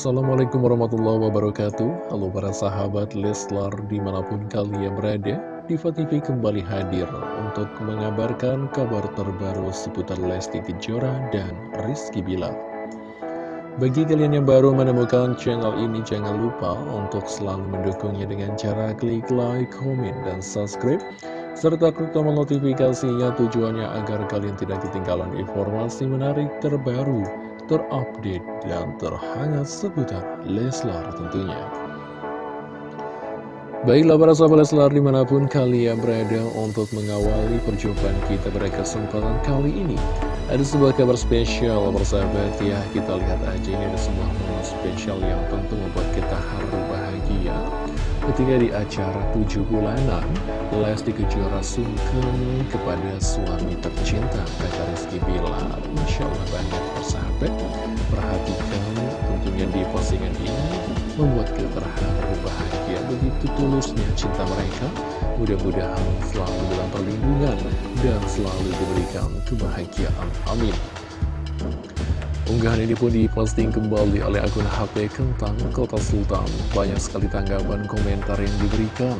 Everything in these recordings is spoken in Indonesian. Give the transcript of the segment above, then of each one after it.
Assalamualaikum warahmatullahi wabarakatuh. Halo para sahabat Leslar di mana pun kalian berada Diva TV kembali hadir untuk mengabarkan kabar terbaru seputar Lesti Kejora dan Rizky Bilar. Bagi kalian yang baru menemukan channel ini jangan lupa untuk selalu mendukungnya dengan cara klik like, komen, dan subscribe serta klik tombol notifikasinya tujuannya agar kalian tidak ketinggalan informasi menarik terbaru terupdate, dan terhangat seputar Leslar tentunya. Baiklah para sahabat Leslar di mana pun kalian berada untuk mengawali perjumpaan kita pada kesempatan kali ini Ada sebuah kabar spesial persahabat ya Kita lihat aja ini ada sebuah momen spesial yang tentu membuat kita haru bahagia. Ketika di acara tujuh bulanan Lesti Kejora sungkem kepada suami tercinta Kakak Rizky Bilar. Masya Allah banyak persahabat postingan ini Membuat kita terharu bahagia Begitu tulusnya cinta mereka. Mudah-mudahan selalu dalam perlindungan Dan selalu diberikan kebahagiaan. Amin Unggahan ini pun diposting kembali oleh akun HP Kentang Kota Sultan. Banyak sekali tanggapan komentar yang diberikan.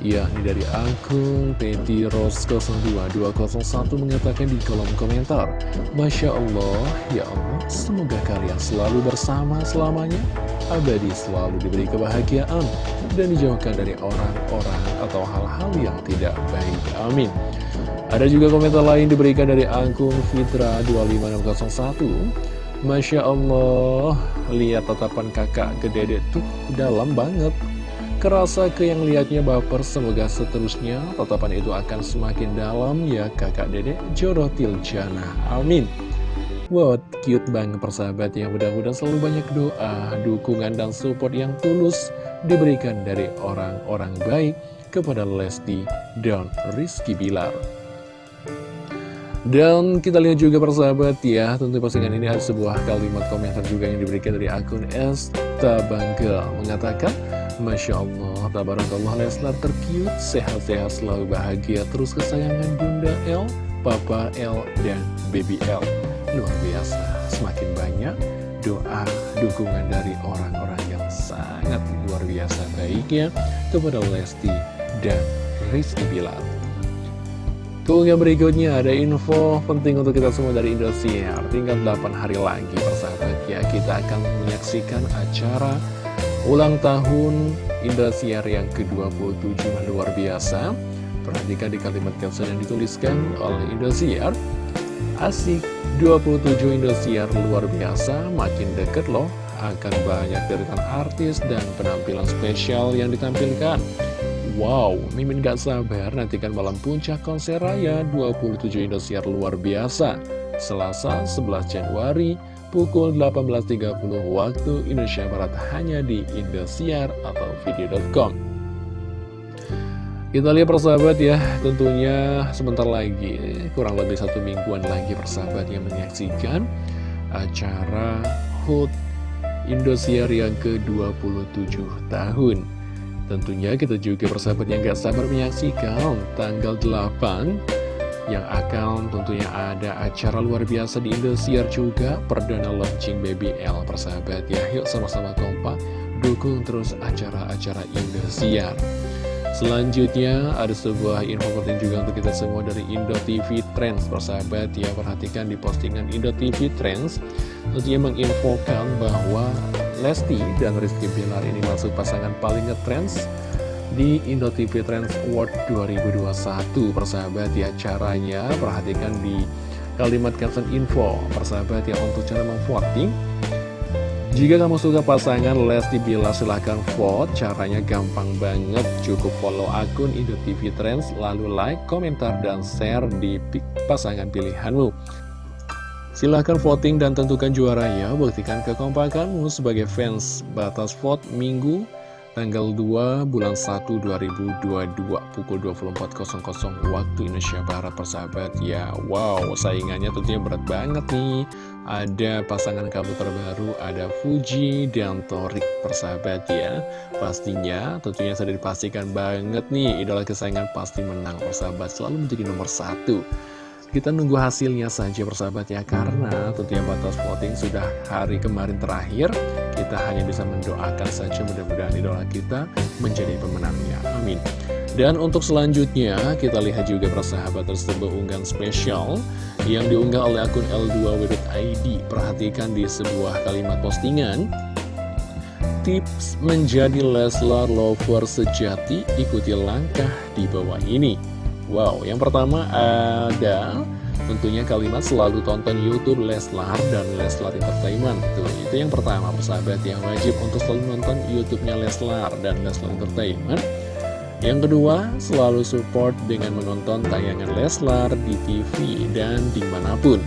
Yakni dari akun Teddy Rose 02201 mengatakan di kolom komentar Masya Allah, ya Allah, semoga kalian selalu bersama selamanya Abadi selalu diberi kebahagiaan Dan dijauhkan dari orang-orang atau hal-hal yang tidak baik Amin ada juga komentar lain diberikan dari akun Fitra25601 Masya Allah, lihat tatapan kakak ke dedek tuh dalam banget. Kerasa ke yang lihatnya baper, semoga seterusnya tatapan itu akan semakin dalam ya kakak dedek Jorotil Jana. Amin. Wow, cute banget persahabat yang mudah-mudahan selalu banyak doa, dukungan, dan support yang tulus diberikan dari orang-orang baik kepada Lesti dan Rizky Bilar. Dan kita lihat juga persahabat ya, tentu postingan ini ada sebuah kalimat komentar juga yang diberikan dari akun Esta Bangga mengatakan, Masya Allah, Tabarakallah Leslar terkiut, sehat-sehat selalu bahagia, terus kesayangan Bunda L, Papa L, dan Baby L. Luar biasa, semakin banyak doa, dukungan dari orang-orang yang sangat luar biasa baiknya kepada Lesti dan Rizky Bilar. Keunggahan berikutnya ada info penting untuk kita semua dari Indosiar. Tinggal 8 hari lagi persahabat. Ya Kita akan menyaksikan acara ulang tahun Indosiar yang ke-27 luar biasa. Perhatikan di kalimat caption yang dituliskan oleh Indosiar. Asik 27 Indosiar luar biasa. Makin deket loh Akan banyak deretan artis dan penampilan spesial yang ditampilkan Wow, Mimin gak sabar nantikan malam puncak konser raya 27 Indosiar luar biasa. Selasa 11 Januari pukul 18.30 waktu Indonesia Barat hanya di Indosiar atau video.com Kita lihat persahabat ya, tentunya sebentar lagi, kurang lebih satu mingguan lagi persahabat yang menyaksikan acara HUT Indosiar yang ke-27 tahun Tentunya kita juga persahabat yang gak sabar menyaksikan tanggal 8 yang akan tentunya ada acara luar biasa di Indosiar juga perdana launching BBL persahabat ya yuk sama-sama kompak dukung terus acara-acara Indosiar. Selanjutnya ada sebuah info penting juga untuk kita semua dari Indo TV Trends. Persahabat ya perhatikan di postingan Indo TV Trends. Tentunya menginfokan bahwa Lesti dan Rizky Bilar ini masuk pasangan paling ngetrends di Indo TV Trends Award 2021 persahabat ya caranya perhatikan di kalimat caption info. Persahabat ya untuk cara memvoting. Jika kamu suka pasangan Lesti Bilar silahkan vote. Caranya gampang banget. Cukup follow akun Indo TV Trends lalu like komentar dan share di pasangan pilihanmu Silahkan voting dan tentukan juaranya, buktikan kekompakanmu sebagai fans batas vote minggu tanggal 2 bulan 1 2022 pukul 24.00 waktu Indonesia Barat persahabat. Ya wow saingannya tentunya berat banget nih. Ada pasangan kabel terbaru ada Fuji dan Torik persahabat ya. Pastinya tentunya sudah dipastikan banget nih idola kesayangan pasti menang persahabat. Selalu menjadi nomor satu kita nunggu hasilnya saja persahabat ya Karena tentunya batas voting sudah hari kemarin terakhir. Kita hanya bisa mendoakan saja mudah-mudahan idola kita menjadi pemenangnya. Amin. Dan untuk selanjutnya kita lihat juga persahabat tersebut unggahan spesial Yang diunggah oleh akun L2W.id Perhatikan di sebuah kalimat postingan. Tips menjadi Leslar lover sejati ikuti langkah di bawah ini Wow, yang pertama ada tentunya kalimat selalu tonton YouTube Leslar dan Leslar Entertainment. Tuh, itu yang pertama, persahabat yang wajib untuk selalu nonton YouTube-nya Leslar dan Leslar Entertainment. Yang kedua, selalu support dengan menonton tayangan Leslar di TV dan di mana pun.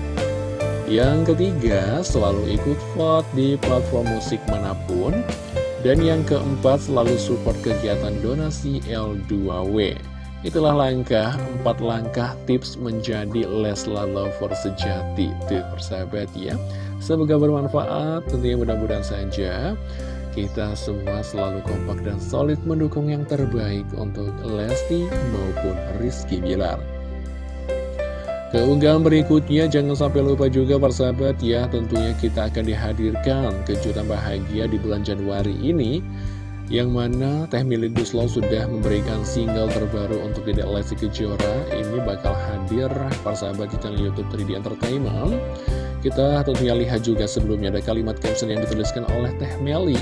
Yang ketiga, selalu ikut vote di platform musik mana pun. Dan yang keempat, selalu support kegiatan donasi L2W. Itulah langkah, empat langkah tips menjadi Leslar Lover sejati. Tuh persahabat ya. Semoga bermanfaat, tentunya mudah-mudahan saja. Kita semua selalu kompak dan solid mendukung yang terbaik untuk Lesti maupun Rizky Bilar. Keunggahan berikutnya jangan sampai lupa juga persahabat ya Tentunya kita akan dihadirkan kejutan bahagia di bulan Januari ini yang mana Teh Mili Guslo sudah memberikan single terbaru untuk Dedek Lesti Kejora. Ini bakal hadir persahabat di channel Youtube 3D Entertainment. Kita tentunya lihat juga sebelumnya ada kalimat caption yang dituliskan oleh Teh Meli.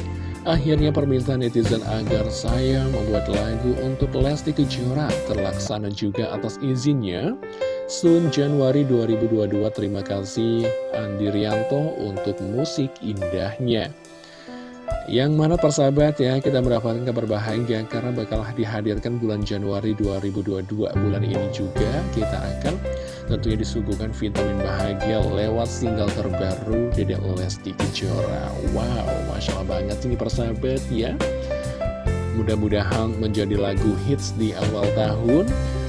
Akhirnya permintaan netizen agar saya membuat lagu untuk Lesti Kejora terlaksana juga atas izinnya. Sun Januari 2022 terima kasih Andi Rianto untuk musik indahnya yang mana persahabat ya kita mendapatkan kabar bahagia karena bakal dihadirkan bulan Januari 2022 bulan ini juga kita akan tentunya disuguhkan vitamin bahagia lewat single terbaru Dedek Lesti Kejora. Wow Masya Allah banget ini persahabat ya. Mudah-mudahan menjadi lagu hits di awal tahun.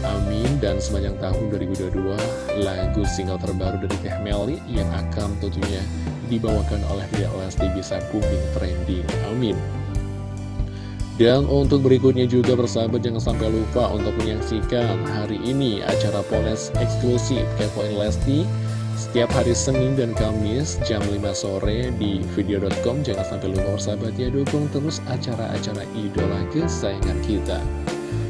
Amin. Dan sepanjang tahun 2022 lagu single terbaru dari Teh Meli yang akan tentunya dibawakan oleh Dek Lesti bisa booming trending. Amin. Dan untuk berikutnya juga bersahabat jangan sampai lupa untuk menyaksikan hari ini acara Poles eksklusif Kepoin Lesti setiap hari Senin dan Kamis jam 5 sore di video.com jangan sampai lupa bersahabat ya dukung terus acara-acara idola kesayangan kita.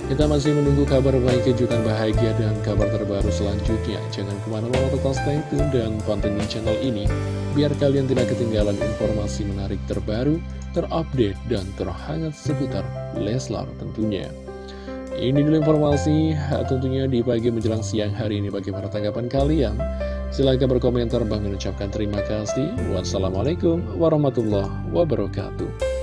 Kita masih menunggu kabar baik, kejutan bahagia, dan kabar terbaru selanjutnya. Jangan ke mana-mana tetap stay tune dan pantengin channel ini, biar kalian tidak ketinggalan informasi menarik terbaru, terupdate, dan terhangat seputar Leslar tentunya. Ini dulu informasi tentunya di pagi menjelang siang hari ini bagaimana tanggapan kalian. Silahkan berkomentar, Bang mengucapkan terima kasih. Wassalamualaikum warahmatullahi wabarakatuh.